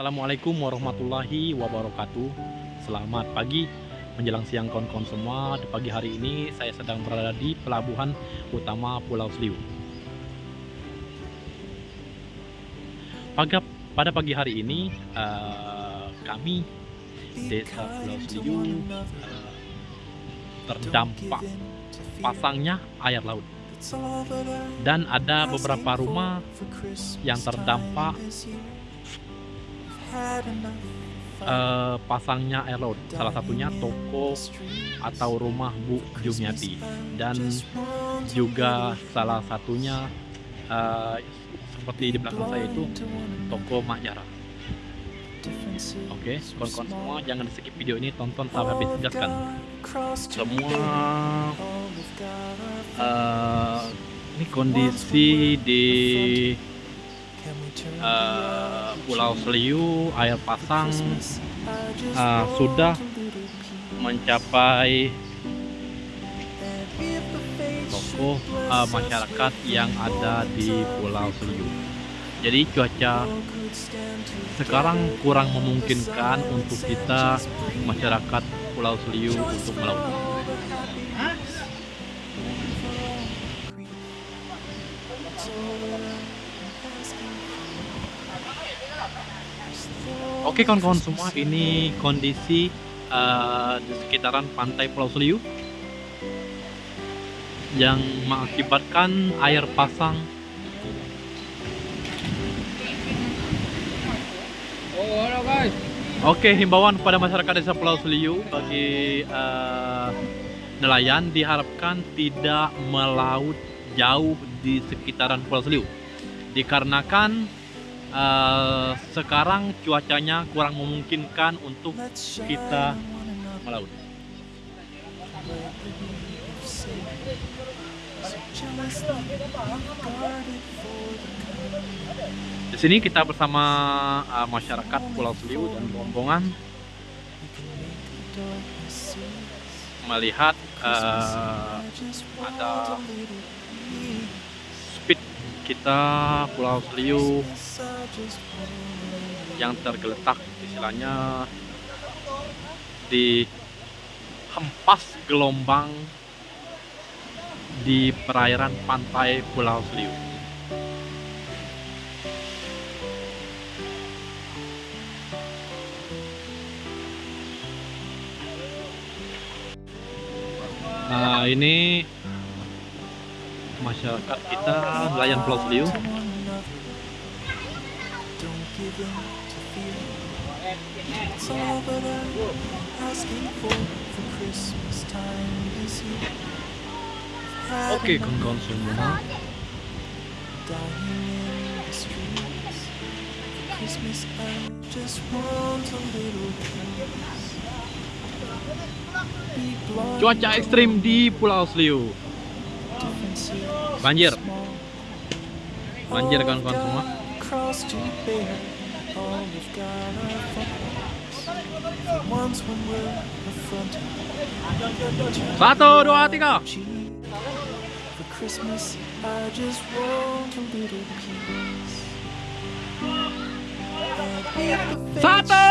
Assalamualaikum warahmatullahi wabarakatuh. Selamat pagi. Menjelang siang kawan-kawan semua Di pagi hari ini saya sedang berada di pelabuhan utama Pulau Seliu Pada, pada pagi hari ini uh, kami desa Pulau Seliu uh, terdampak pasangnya air laut. Dan ada beberapa rumah yang terdampak uh, pasangnya laut salah satunya toko atau rumah Bu Jumiati. dan juga salah satunya uh, seperti di belakang saya itu toko Mak Jara Oke, okay, kawan-kawan semua jangan di skip video ini tonton sampai habis jelaskan. semua uh, ini kondisi di uh, Pulau Seliu air pasang uh, sudah mencapai toko uh, masyarakat yang ada di Pulau Seliu. Jadi cuaca sekarang kurang memungkinkan untuk kita masyarakat Pulau Seliu untuk melaut. Oke kawan-kawan semua, ini kondisi uh, di sekitaran pantai Pulau Seliu yang mengakibatkan air pasang. Oke, himbauan kepada masyarakat desa Pulau Seliu bagi uh, nelayan diharapkan tidak melaut jauh di sekitaran Pulau Seliu. Dikarenakan uh, sekarang cuacanya kurang memungkinkan untuk kita melaut. Di sini kita bersama uh, masyarakat Pulau Seliu dan rombongan melihat uh, ada kita Pulau Seliu yang tergeletak istilahnya di hempas gelombang di perairan pantai Pulau Seliu. Nah, ini masyarakat kita nelayan Pulau Seliu Oke, kawan-kawan semua. Cuaca ekstrim di Pulau Seliu banjir. Banjir kawan-kawan semua. Satu dua tiga. Satu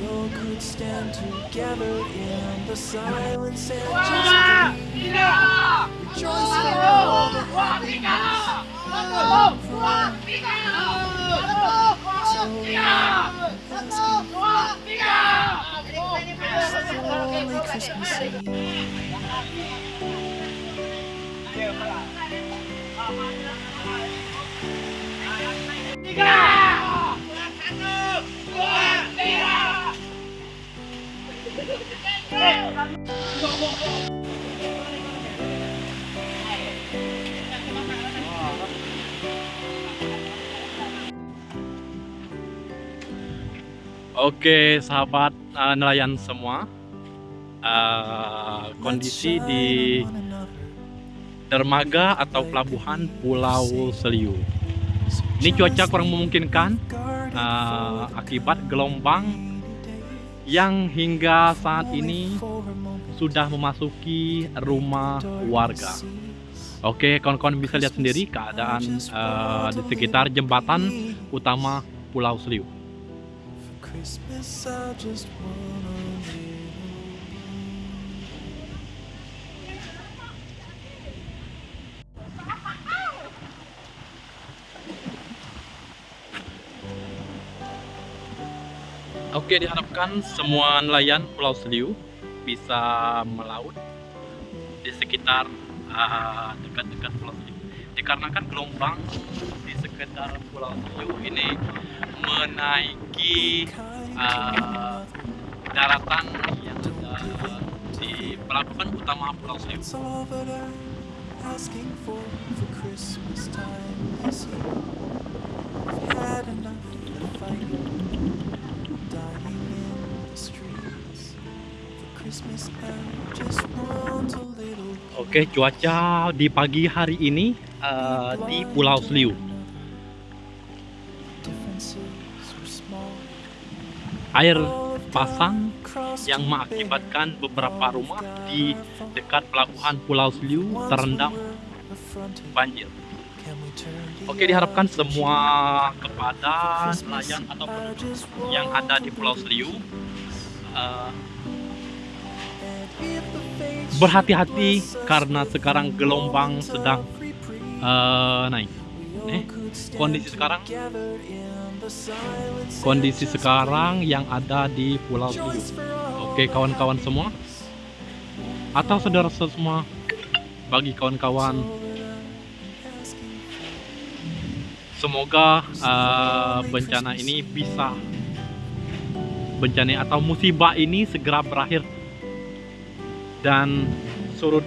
we all could stand together in the silence and just. Rejoice for all the happiness. Christmas Eve. Oke sahabat uh, nelayan semua. Uh, Kondisi di dermaga atau pelabuhan Pulau Seliu. Ini cuaca kurang memungkinkan uh, Akibat gelombang yang hingga saat ini sudah memasuki rumah warga Oke, kawan-kawan bisa lihat sendiri keadaan uh, di sekitar jembatan utama Pulau Seliu. Oke, diharapkan semua nelayan Pulau Seliu bisa melaut di sekitar uh, dekat-dekat uh, Pulau Seliu. Dikarenakan gelombang di sekitar Pulau Seliu ini menaiki uh, daratan yang ada di pelabuhan utama Pulau Seliu. Oke, cuaca di pagi hari ini uh, di Pulau Seliu. Air pasang yang mengakibatkan beberapa rumah di dekat pelabuhan Pulau Seliu terendam banjir. Oke, diharapkan semua kepada nelayan atau yang ada di Pulau Seliu uh, berhati-hati karena sekarang gelombang sedang uh, naik. Eh, kondisi sekarang kondisi sekarang yang ada di Pulau Seliu. Oke, kawan-kawan semua atau saudara semua bagi kawan-kawan semoga uh, bencana ini bisa bencana atau musibah ini segera berakhir dan surut.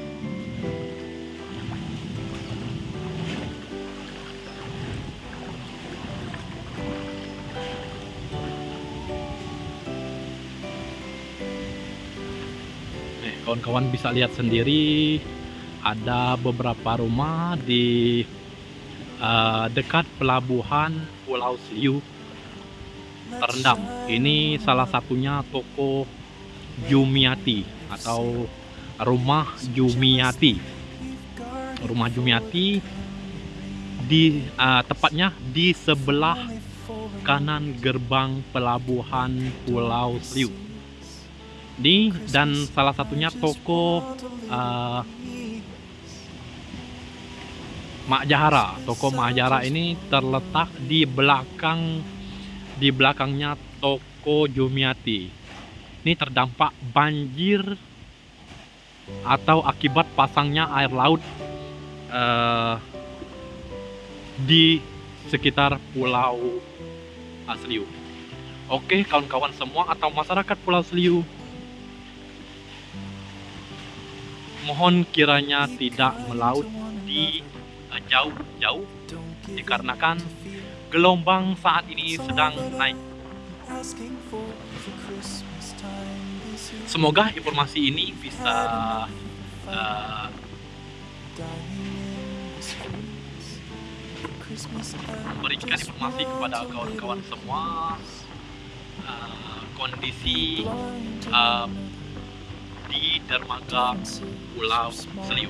Kawan-kawan bisa lihat sendiri ada beberapa rumah di uh, dekat pelabuhan Pulau Seliu terendam. Ini salah satunya toko Jumiati atau rumah Jumiati. Rumah Jumiati di uh, tepatnya di sebelah kanan gerbang pelabuhan Pulau Seliu ini dan salah satunya toko uh, Mak Jahara toko Mak Jahara ini terletak di belakang di belakangnya toko Jumiati ini terdampak banjir atau akibat pasangnya air laut uh, di sekitar Pulau Seliu. Oke, kawan-kawan semua atau masyarakat Pulau Seliu, mohon kiranya tidak melaut di jauh-jauh uh, dikarenakan gelombang saat ini sedang naik. Semoga informasi ini bisa uh, memberikan informasi kepada kawan-kawan semua uh, kondisi uh, di dermaga Pulau Seliu.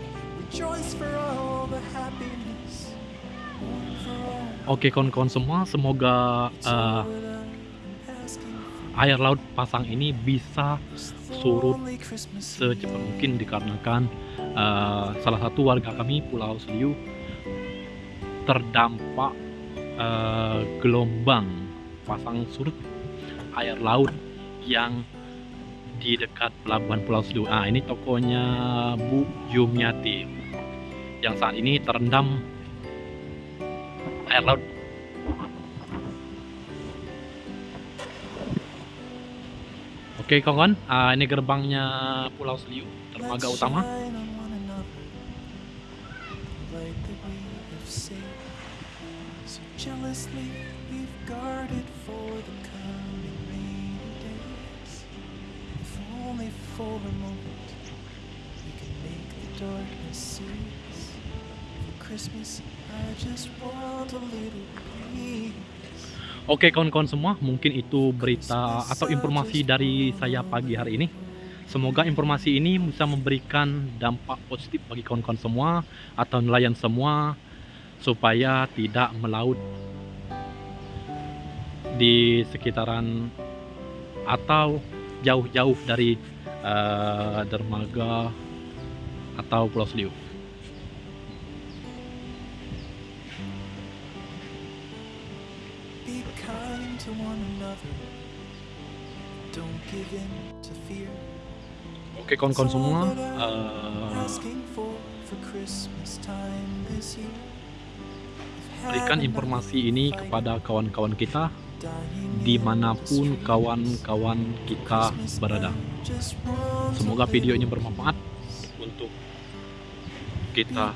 Oke kawan-kawan semua, semoga uh, air laut pasang ini bisa surut secepat mungkin dikarenakan uh, salah satu warga kami Pulau Seliu terdampak uh, gelombang pasang surut air laut yang di dekat pelabuhan Pulau Seliu. Ah ini tokonya Bu Yumiati yang saat ini terendam air laut Oke kawan, uh, ini gerbangnya Pulau Seliu, dermaga utama. for a moment we can make the darkness cease. Oke kawan-kawan semua, mungkin itu berita atau informasi dari saya pagi hari ini. Semoga informasi ini bisa memberikan dampak positif bagi kawan-kawan semua atau nelayan semua supaya tidak melaut di sekitaran atau jauh-jauh dari eh, dermaga atau Pulau Seliu. Be kind to one another. Don't give in to fear. Oke kawan-kawan semua, eh, berikan informasi ini kepada kawan-kawan kita di mana pun kawan-kawan kita berada. Semoga video ini bermanfaat untuk kita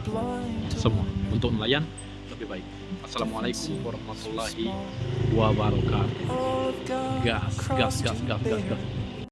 semua, untuk nelayan lebih baik. Assalamualaikum warahmatullahi wabarakatuh. Gas, gas, gas, gas, gas, gas.